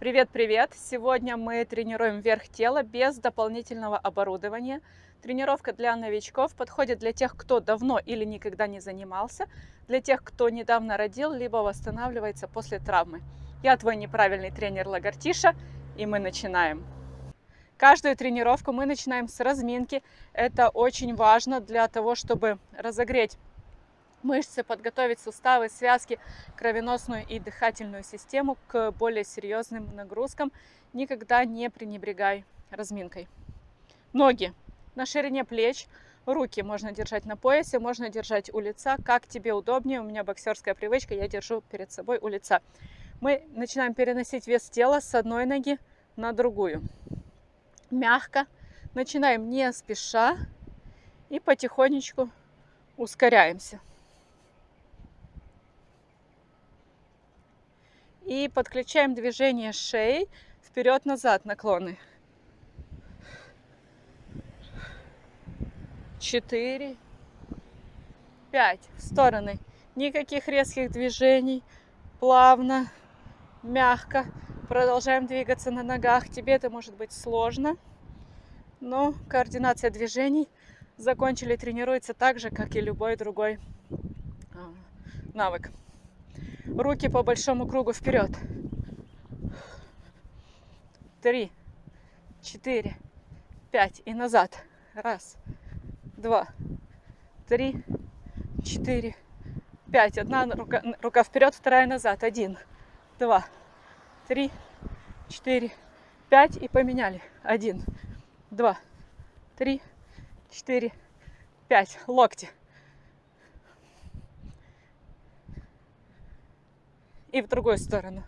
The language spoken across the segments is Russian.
Привет-привет! Сегодня мы тренируем верх тела без дополнительного оборудования. Тренировка для новичков подходит для тех, кто давно или никогда не занимался, для тех, кто недавно родил, либо восстанавливается после травмы. Я твой неправильный тренер Лагартиша, и мы начинаем. Каждую тренировку мы начинаем с разминки. Это очень важно для того, чтобы разогреть мышцы, подготовить суставы, связки, кровеносную и дыхательную систему к более серьезным нагрузкам. Никогда не пренебрегай разминкой. Ноги на ширине плеч, руки можно держать на поясе, можно держать у лица, как тебе удобнее. У меня боксерская привычка, я держу перед собой у лица. Мы начинаем переносить вес тела с одной ноги на другую. Мягко. Начинаем не спеша и потихонечку ускоряемся. И подключаем движение шеи вперед-назад наклоны. Четыре, пять. В стороны. Никаких резких движений. Плавно, мягко. Продолжаем двигаться на ногах. Тебе это может быть сложно, но координация движений закончили тренируется так же, как и любой другой а, навык. Руки по большому кругу вперед. Три, четыре, пять. И назад. Раз, два, три, четыре, пять. Одна рука, рука вперед, вторая назад. Один, два, три, четыре, пять. И поменяли. Один, два, три, четыре, пять. Локти. И в другую сторону.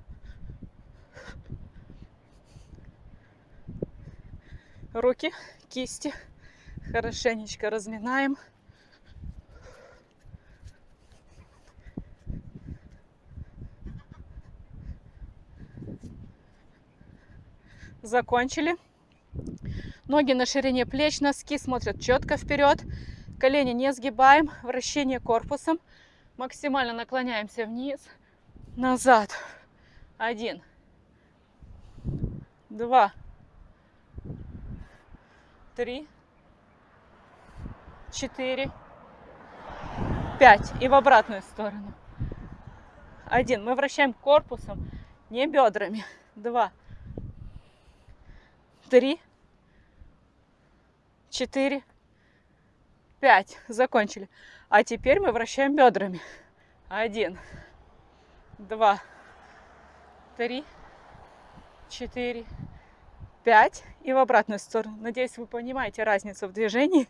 Руки, кисти хорошенечко разминаем. Закончили. Ноги на ширине плеч, носки смотрят четко вперед. Колени не сгибаем, вращение корпусом. Максимально наклоняемся вниз назад. Один, два, три, четыре, пять. И в обратную сторону. Один. Мы вращаем корпусом, не бедрами. Два, три, четыре, пять. Закончили. А теперь мы вращаем бедрами. Один два, три, четыре, пять. И в обратную сторону. Надеюсь, вы понимаете разницу в движении.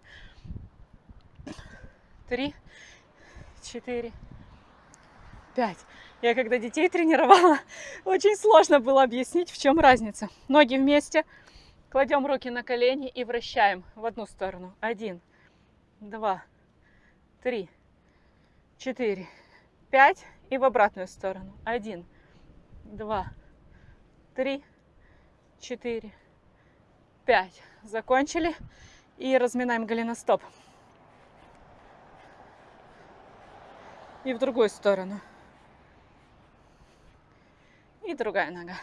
Три, четыре, пять. Я когда детей тренировала, очень сложно было объяснить, в чем разница. Ноги вместе, кладем руки на колени и вращаем в одну сторону. Один, два, три, четыре, пять и в обратную сторону. Один, два, три, четыре, пять. Закончили. И разминаем голеностоп. И в другую сторону. И другая нога.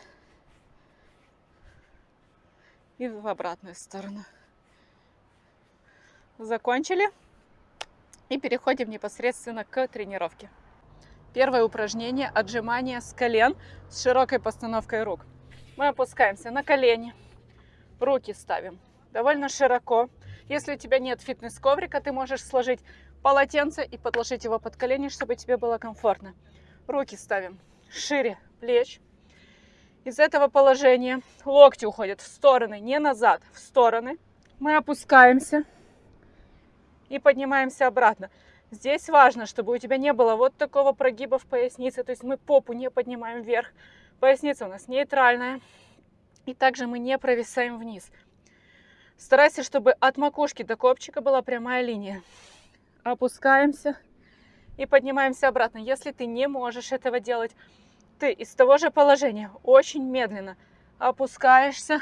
И в обратную сторону. Закончили. И переходим непосредственно к тренировке. Первое упражнение – отжимание с колен с широкой постановкой рук. Мы опускаемся на колени, руки ставим довольно широко. Если у тебя нет фитнес-коврика, ты можешь сложить полотенце и подложить его под колени, чтобы тебе было комфортно. Руки ставим шире плеч. Из этого положения локти уходят в стороны, не назад, в стороны. Мы опускаемся и поднимаемся обратно. Здесь важно, чтобы у тебя не было вот такого прогиба в пояснице, то есть мы попу не поднимаем вверх, поясница у нас нейтральная, и также мы не провисаем вниз. Старайся, чтобы от макушки до копчика была прямая линия. Опускаемся и поднимаемся обратно. Если ты не можешь этого делать, ты из того же положения очень медленно опускаешься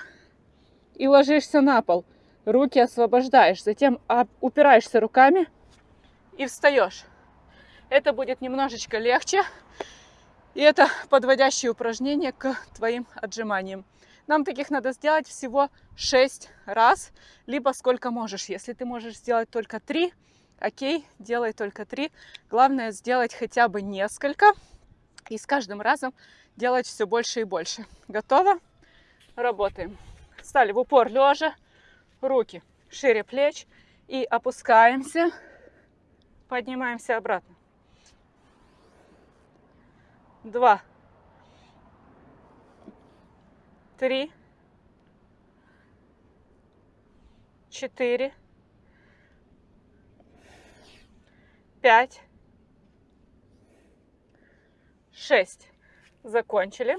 и ложишься на пол. Руки освобождаешь, затем упираешься руками и встаешь. Это будет немножечко легче. И это подводящее упражнение к твоим отжиманиям. Нам таких надо сделать всего 6 раз, либо сколько можешь. Если ты можешь сделать только 3, окей, делай только 3. Главное сделать хотя бы несколько и с каждым разом делать все больше и больше. Готово? Работаем. Стали в упор лежа, руки шире плеч и опускаемся, поднимаемся обратно. Два, три, четыре, пять, шесть. Закончили.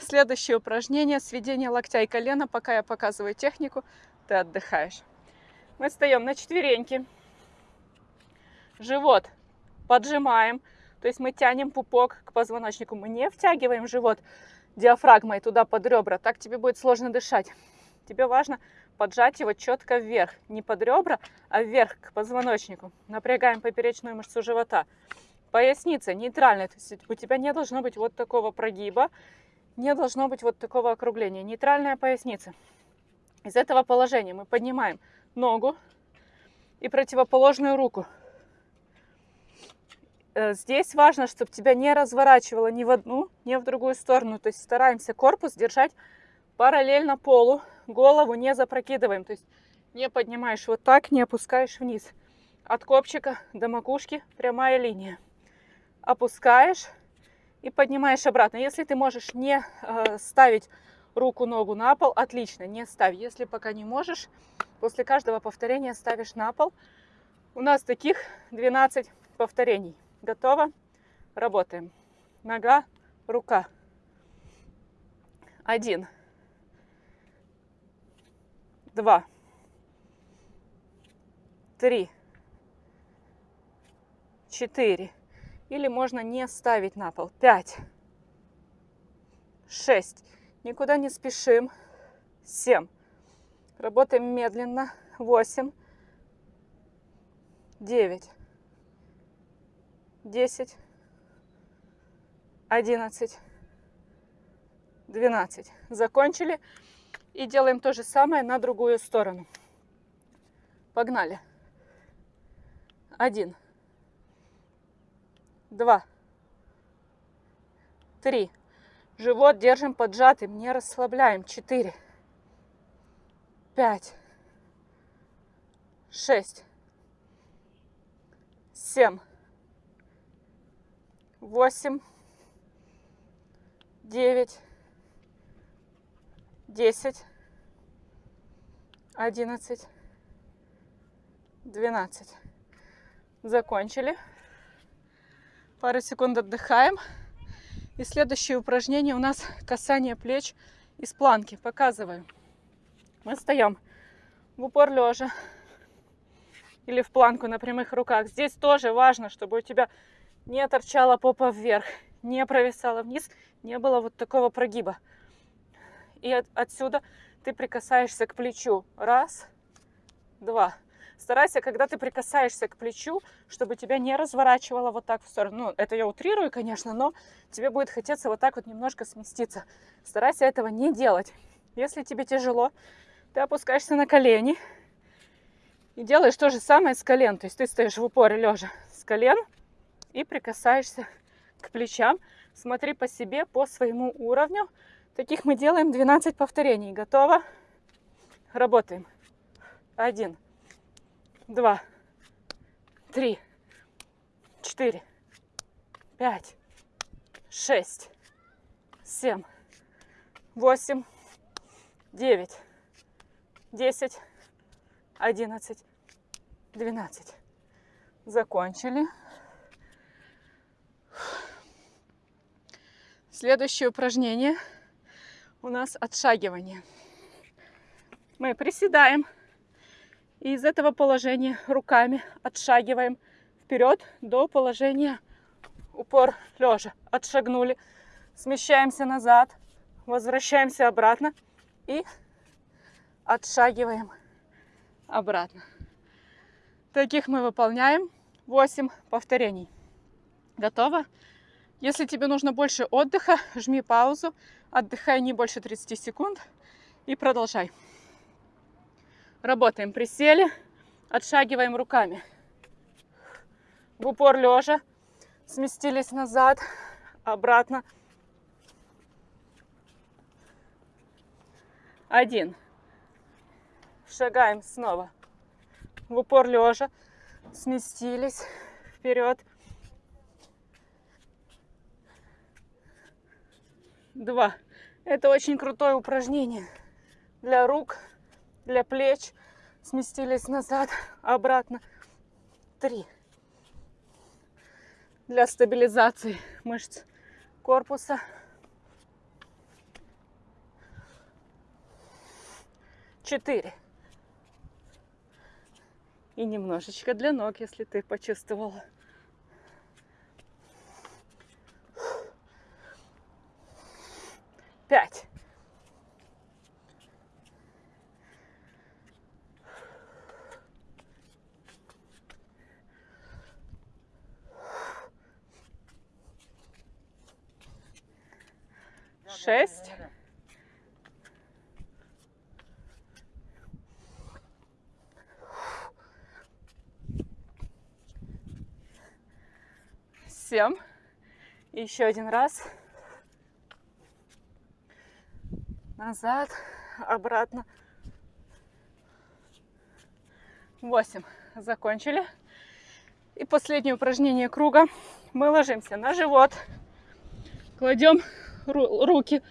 Следующее упражнение – сведение локтя и колена. Пока я показываю технику, ты отдыхаешь. Мы встаем на четвереньки. Живот поджимаем. То есть мы тянем пупок к позвоночнику. Мы не втягиваем живот диафрагмой туда под ребра. Так тебе будет сложно дышать. Тебе важно поджать его четко вверх. Не под ребра, а вверх к позвоночнику. Напрягаем поперечную мышцу живота. Поясница нейтральная. То есть у тебя не должно быть вот такого прогиба не должно быть вот такого округления. Нейтральная поясница. Из этого положения мы поднимаем ногу и противоположную руку. Э, здесь важно, чтобы тебя не разворачивало ни в одну, ни в другую сторону. То есть стараемся корпус держать параллельно полу, голову не запрокидываем. То есть не поднимаешь вот так, не опускаешь вниз. От копчика до макушки прямая линия. Опускаешь и поднимаешь обратно. Если ты можешь не э, ставить руку-ногу на пол, отлично, не ставь. Если пока не можешь, после каждого повторения ставишь на пол. У нас таких 12 повторений. Готово? Работаем. Нога, рука. Один. Два. Три. Четыре. Или можно не ставить на пол. 5, 6. Никуда не спешим. 7. Работаем медленно. 8, 9, 10, 11, 12. Закончили. И делаем то же самое на другую сторону. Погнали. Один два, три. Живот держим поджатым, не расслабляем. Четыре, пять, шесть, семь, восемь, девять, десять, одиннадцать, двенадцать. Закончили. Пару секунд отдыхаем. И следующее упражнение у нас касание плеч из планки. Показываю. Мы встаем в упор лежа или в планку на прямых руках. Здесь тоже важно, чтобы у тебя не торчала попа вверх, не провисала вниз, не было вот такого прогиба. И от, отсюда ты прикасаешься к плечу. Раз, два. Старайся, когда ты прикасаешься к плечу, чтобы тебя не разворачивало вот так в сторону. Ну, это я утрирую, конечно, но тебе будет хотеться вот так вот немножко сместиться. Старайся этого не делать. Если тебе тяжело, ты опускаешься на колени и делаешь то же самое с колен. То есть ты стоишь в упоре лежа с колен и прикасаешься к плечам. Смотри по себе, по своему уровню. Таких мы делаем 12 повторений. Готово? Работаем. Один два, три, четыре, пять, шесть, семь, восемь, девять, десять, одиннадцать, двенадцать. Закончили. Следующее упражнение у нас отшагивание. Мы приседаем и из этого положения руками отшагиваем вперед до положения упор лежа. Отшагнули, смещаемся назад, возвращаемся обратно и отшагиваем обратно. Таких мы выполняем 8 повторений. Готово? Если тебе нужно больше отдыха, жми паузу, отдыхай не больше 30 секунд и продолжай. Работаем. Присели, отшагиваем руками. В упор лежа, сместились назад, обратно. Один. Шагаем снова. В упор лежа, сместились вперед. Два. Это очень крутое упражнение для рук, для плеч. Сместились назад, обратно. Три. Для стабилизации мышц корпуса. Четыре. И немножечко для ног, если ты почувствовала. Пять. Шесть. Семь. Еще один раз. Назад, обратно. Восемь. Закончили. И последнее упражнение круга. Мы ложимся на живот, кладем руки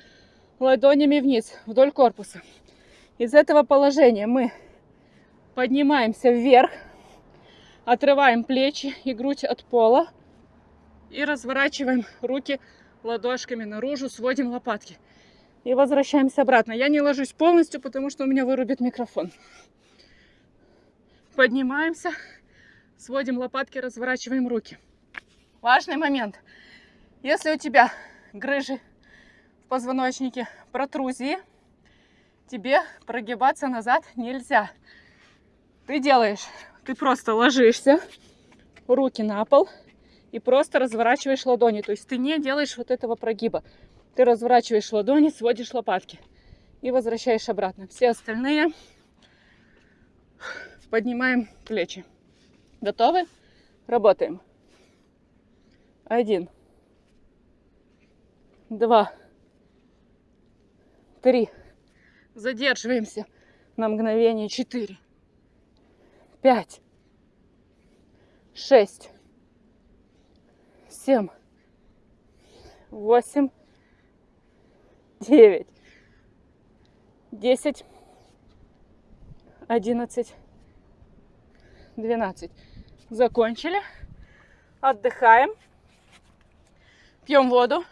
ладонями вниз, вдоль корпуса. Из этого положения мы поднимаемся вверх, отрываем плечи и грудь от пола и разворачиваем руки ладошками наружу, сводим лопатки и возвращаемся обратно. Я не ложусь полностью, потому что у меня вырубит микрофон. Поднимаемся, сводим лопатки, разворачиваем руки. Важный момент. Если у тебя грыжи в позвоночнике, протрузии, тебе прогибаться назад нельзя. Ты делаешь, ты просто ложишься, руки на пол и просто разворачиваешь ладони. То есть ты не делаешь вот этого прогиба. Ты разворачиваешь ладони, сводишь лопатки и возвращаешь обратно. Все остальные поднимаем плечи. Готовы? Работаем. Один. Два. Три. Задерживаемся на мгновение. Четыре. Пять. Шесть. Семь. Восемь девять, десять, одиннадцать, двенадцать. Закончили. Отдыхаем. Пьем воду.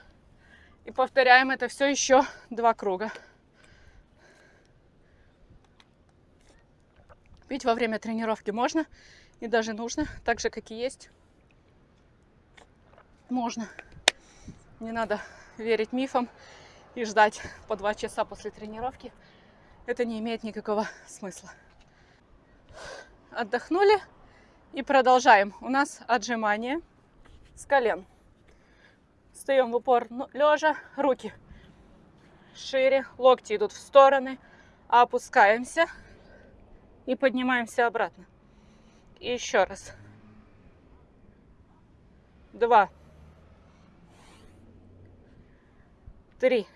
И повторяем это все еще два круга. Пить во время тренировки можно и даже нужно, так же, как и есть. Можно. Не надо верить мифам и ждать по два часа после тренировки, это не имеет никакого смысла. Отдохнули и продолжаем. У нас отжимание с колен. Встаем в упор ну, лежа, руки шире, локти идут в стороны, опускаемся и поднимаемся обратно. И еще раз. Два. Три.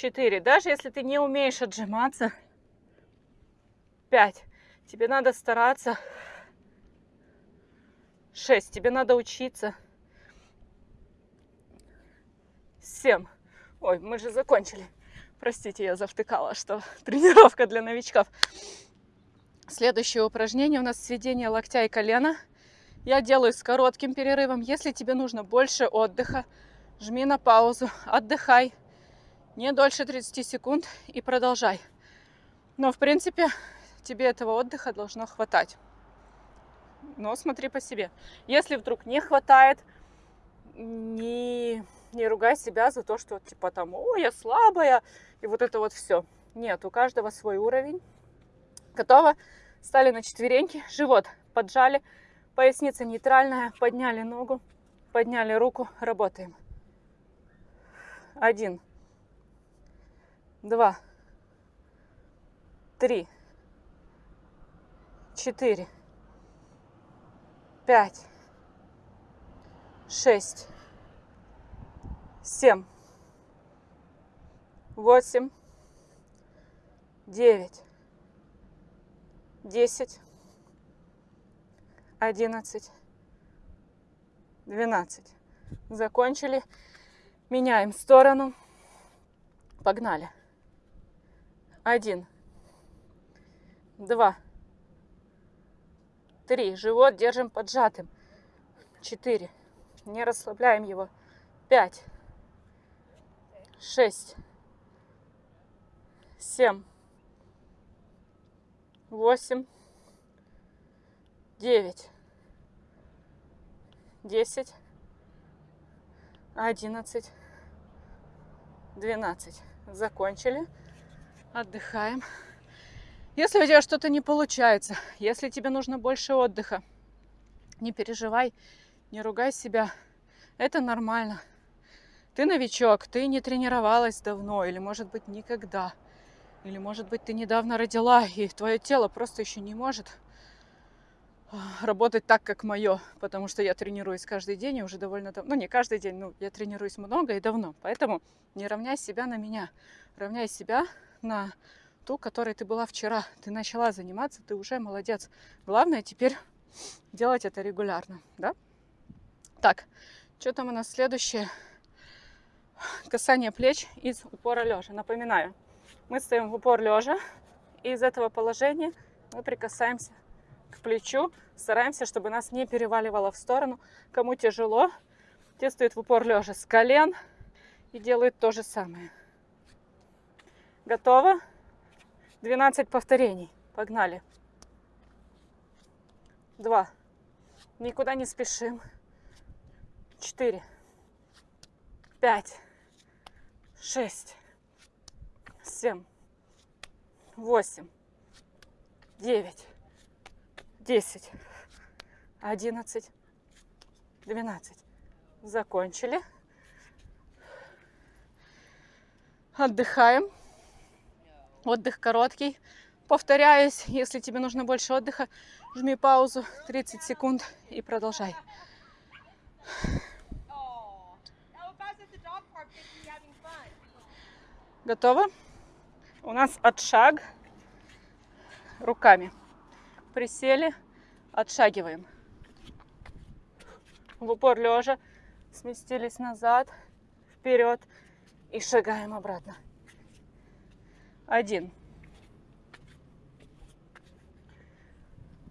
4. Даже если ты не умеешь отжиматься, 5. Тебе надо стараться. 6. Тебе надо учиться. 7. Ой, мы же закончили. Простите, я завтыкала, что тренировка для новичков. Следующее упражнение у нас сведение локтя и колена. Я делаю с коротким перерывом. Если тебе нужно больше отдыха, жми на паузу, отдыхай не дольше 30 секунд и продолжай. Но, в принципе, тебе этого отдыха должно хватать. Но смотри по себе. Если вдруг не хватает, не, не ругай себя за то, что типа там, о, я слабая, и вот это вот все. Нет, у каждого свой уровень. Готово? Стали на четвереньки, живот поджали, Поясница нейтральная. Подняли ногу, подняли руку, работаем. Один, два, три, четыре, пять, шесть, семь, восемь, девять, десять, одиннадцать, двенадцать. Закончили. Меняем сторону. Погнали. Один, два, три. Живот держим поджатым. Четыре. Не расслабляем его. Пять, шесть, семь, восемь, девять, десять, одиннадцать, двенадцать. Закончили. Отдыхаем. Если у тебя что-то не получается, если тебе нужно больше отдыха, не переживай, не ругай себя. Это нормально. Ты новичок, ты не тренировалась давно, или, может быть, никогда. Или, может быть, ты недавно родила, и твое тело просто еще не может а, работать так, как мое, потому что я тренируюсь каждый день и уже довольно давно, ну не каждый день, но я тренируюсь много и давно, поэтому не равняй себя на меня, равняй себя на ту, которой ты была вчера. Ты начала заниматься, ты уже молодец. Главное теперь делать это регулярно, да? Так, что там у нас следующее? Касание плеч из упора лежа. Напоминаю, мы стоим в упор лежа, и из этого положения мы прикасаемся к плечу, стараемся, чтобы нас не переваливало в сторону. Кому тяжело, те стоят в упор лежа с колен и делают то же самое. Готово? 12 повторений. Погнали. Два. Никуда не спешим. Четыре. Пять. Шесть. Семь. Восемь. Девять. Десять. Одиннадцать. Двенадцать. Закончили. Отдыхаем. Отдых короткий. Повторяюсь, если тебе нужно больше отдыха, жми паузу 30 секунд и продолжай. Готово? У нас отшаг руками. Присели, отшагиваем. В упор лежа, сместились назад, вперед и шагаем обратно. Один.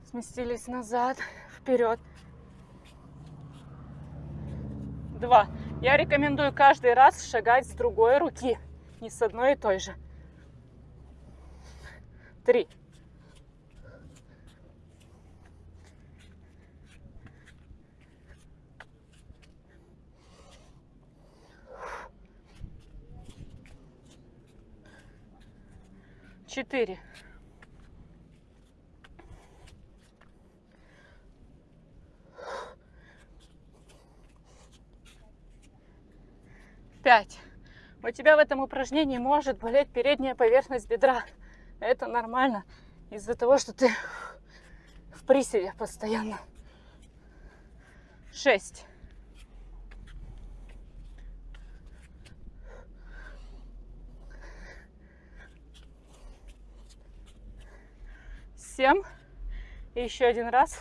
Сместились назад, вперед. Два. Я рекомендую каждый раз шагать с другой руки, не с одной и той же. Три. Четыре. Пять. У тебя в этом упражнении может болеть передняя поверхность бедра. Это нормально из-за того, что ты в приседе постоянно. Шесть. Всем. И еще один раз.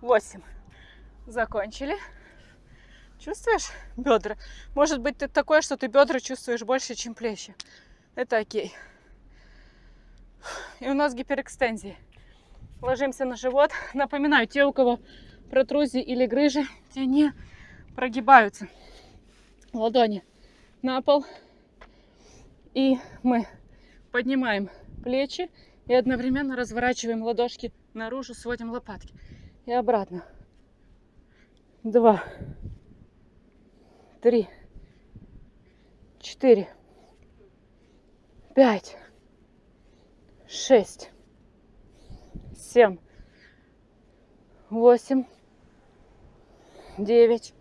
Восемь. Закончили. Чувствуешь бедра? Может быть, ты такое, что ты бедра чувствуешь больше, чем плечи. Это окей. И у нас гиперэкстензии. Ложимся на живот. Напоминаю, те, у кого протрузии или грыжи, те не прогибаются ладони на пол. И мы поднимаем плечи и одновременно разворачиваем ладошки наружу, сводим лопатки. И обратно. Два, три, четыре, пять, шесть, семь, восемь, девять,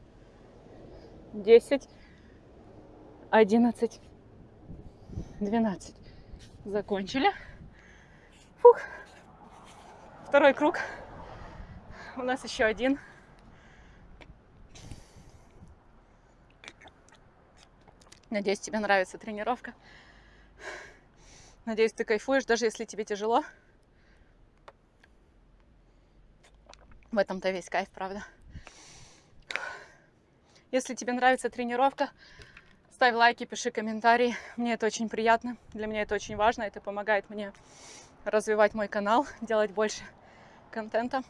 десять, одиннадцать, двенадцать. Закончили. Фух. Второй круг. У нас еще один. Надеюсь, тебе нравится тренировка. Надеюсь, ты кайфуешь, даже если тебе тяжело. В этом-то весь кайф, правда. Если тебе нравится тренировка, ставь лайки, пиши комментарии. Мне это очень приятно. Для меня это очень важно. Это помогает мне развивать мой канал, делать больше контента.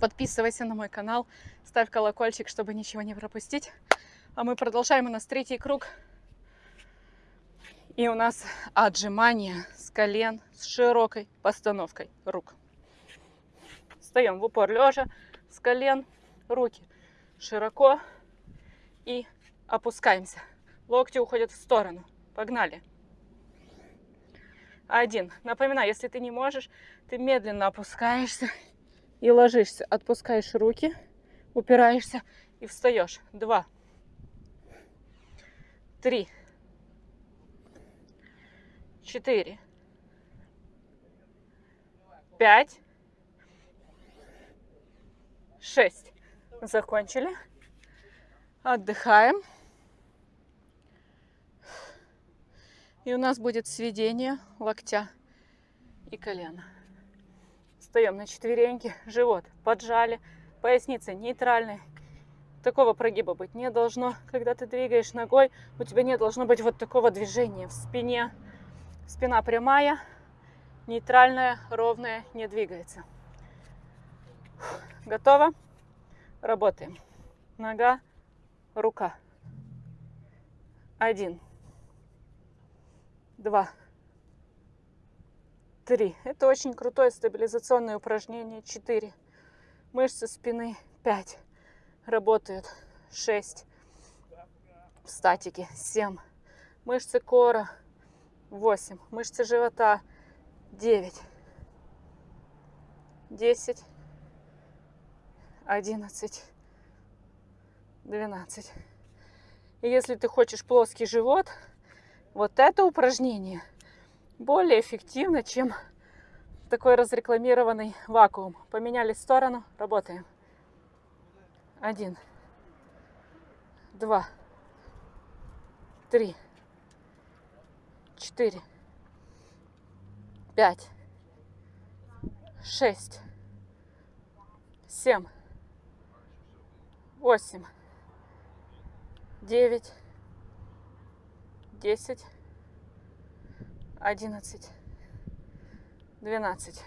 Подписывайся на мой канал, ставь колокольчик, чтобы ничего не пропустить. А мы продолжаем. У нас третий круг. И у нас отжимания с колен с широкой постановкой рук. Встаем в упор лежа с колен, руки широко и опускаемся. Локти уходят в сторону. Погнали. Один. Напоминаю, если ты не можешь, ты медленно опускаешься и ложишься. Отпускаешь руки, упираешься и встаешь. Два. Три. Четыре. Пять. Шесть. Закончили. Отдыхаем. И у нас будет сведение локтя и колена. Встаем на четвереньки, живот поджали, поясница нейтральная. Такого прогиба быть не должно. Когда ты двигаешь ногой, у тебя не должно быть вот такого движения в спине. Спина прямая, нейтральная, ровная, не двигается. Готово? Работаем. Нога, рука. Один два, три. Это очень крутое стабилизационное упражнение. Четыре. Мышцы спины. Пять. Работают. Шесть. В статике. Семь. Мышцы кора. Восемь. Мышцы живота. Девять. Десять. Одиннадцать. Двенадцать. И если ты хочешь плоский живот, вот это упражнение более эффективно, чем такой разрекламированный вакуум. Поменяли сторону, работаем. Один, два, три, четыре, пять, шесть, семь, восемь, девять, десять, одиннадцать, двенадцать.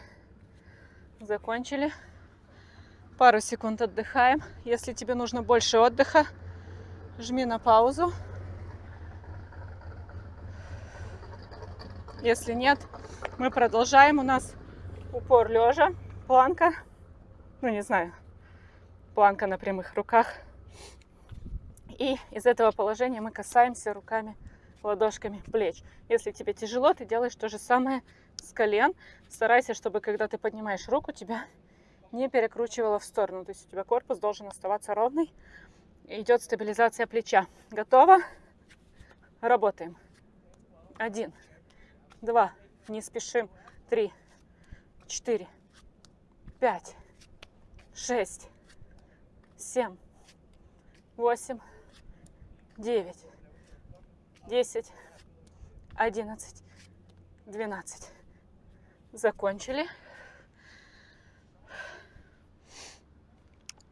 Закончили. Пару секунд отдыхаем. Если тебе нужно больше отдыха, жми на паузу. Если нет, мы продолжаем. У нас упор лежа, планка. Ну, не знаю, планка на прямых руках. И из этого положения мы касаемся руками ладошками плеч. Если тебе тяжело, ты делаешь то же самое с колен. Старайся, чтобы когда ты поднимаешь руку, тебя не перекручивало в сторону. То есть у тебя корпус должен оставаться ровный. Идет стабилизация плеча. Готово? Работаем. Один, два, не спешим. Три, четыре, пять, шесть, семь, восемь, девять, 10, 11, 12. Закончили.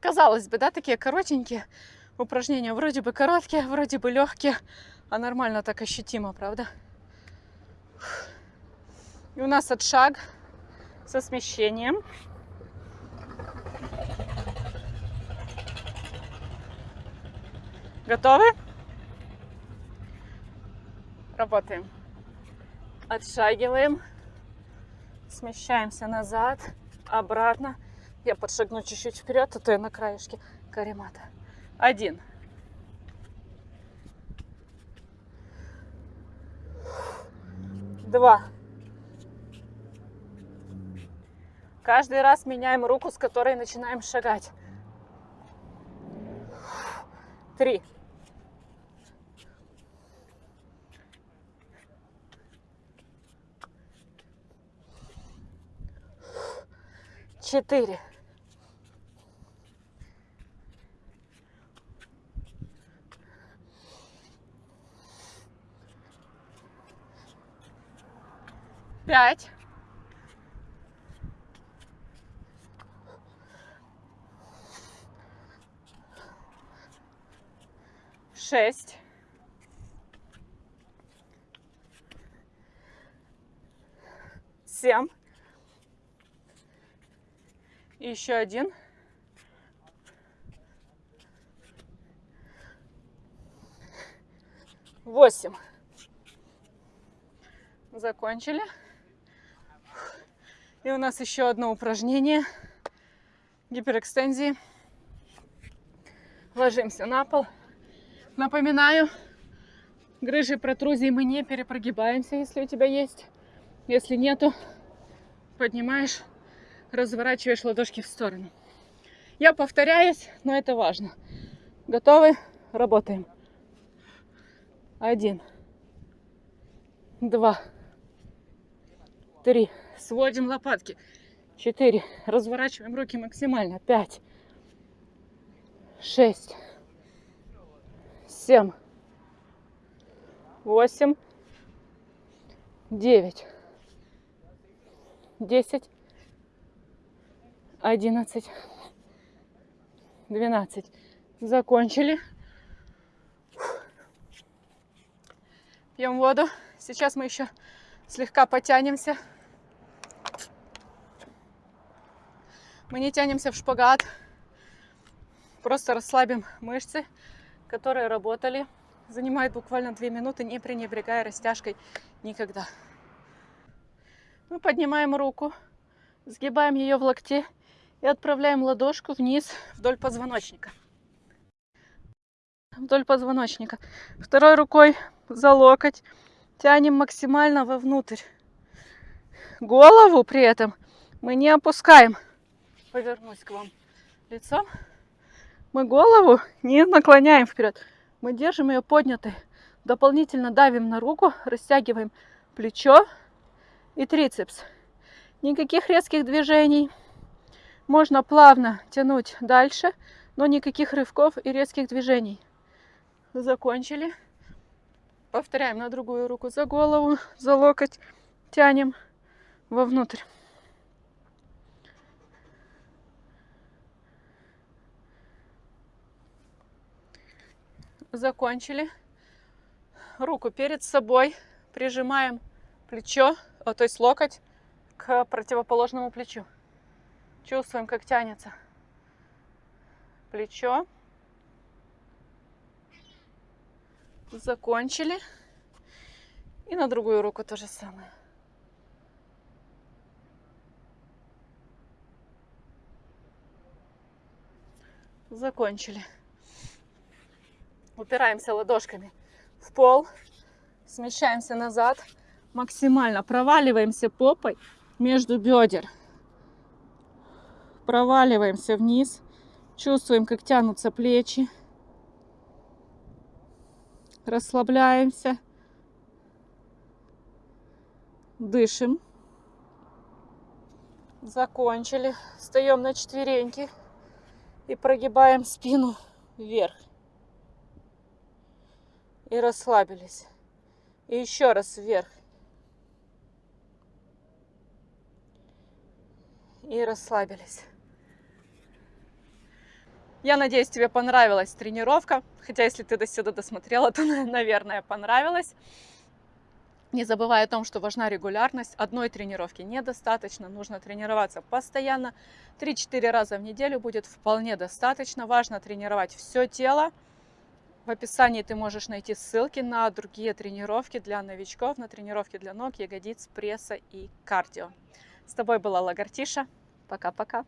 Казалось бы, да, такие коротенькие упражнения. Вроде бы короткие, вроде бы легкие, а нормально так ощутимо, правда? И у нас отшаг со смещением. Готовы? Работаем. Отшагиваем. Смещаемся назад, обратно. Я подшагну чуть-чуть вперед, а то я на краешке каремата. Один. два. Каждый раз меняем руку, с которой начинаем шагать. Три. Четыре. Пять. Шесть. Семь. И еще один. Восемь. Закончили. И у нас еще одно упражнение гиперэкстензии. Ложимся на пол. Напоминаю, грыжи протрузии мы не перепрогибаемся, если у тебя есть. Если нету, поднимаешь, разворачиваешь ладошки в сторону. Я повторяюсь, но это важно. Готовы? Работаем. Один, два, три. Сводим лопатки. Четыре. Разворачиваем руки максимально. Пять. Шесть. Семь. Восемь. Девять. Десять. Одиннадцать. Двенадцать. Закончили. Пьем воду. Сейчас мы еще слегка потянемся. Мы не тянемся в шпагат. Просто расслабим мышцы, которые работали. Занимает буквально 2 минуты, не пренебрегая растяжкой никогда. Мы поднимаем руку, сгибаем ее в локте и отправляем ладошку вниз вдоль позвоночника. Вдоль позвоночника. Второй рукой за локоть тянем максимально вовнутрь. Голову при этом мы не опускаем повернусь к вам лицом. Мы голову не наклоняем вперед. Мы держим ее поднятой. Дополнительно давим на руку, растягиваем плечо и трицепс. Никаких резких движений. Можно плавно тянуть дальше, но никаких рывков и резких движений. Закончили. Повторяем на другую руку за голову, за локоть. Тянем вовнутрь. закончили. Руку перед собой прижимаем плечо, то есть локоть к противоположному плечу. Чувствуем, как тянется плечо. Закончили. И на другую руку то же самое. Закончили упираемся ладошками в пол, смещаемся назад, максимально проваливаемся попой между бедер. Проваливаемся вниз, чувствуем, как тянутся плечи. Расслабляемся. Дышим. Закончили. Встаем на четвереньки и прогибаем спину вверх и расслабились. И еще раз вверх. И расслабились. Я надеюсь, тебе понравилась тренировка. Хотя, если ты до сюда досмотрела, то, наверное, понравилось. Не забывай о том, что важна регулярность. Одной тренировки недостаточно. Нужно тренироваться постоянно. 3-4 раза в неделю будет вполне достаточно. Важно тренировать все тело. В описании ты можешь найти ссылки на другие тренировки для новичков, на тренировки для ног, ягодиц, пресса и кардио. С тобой была Лагартиша. Пока-пока.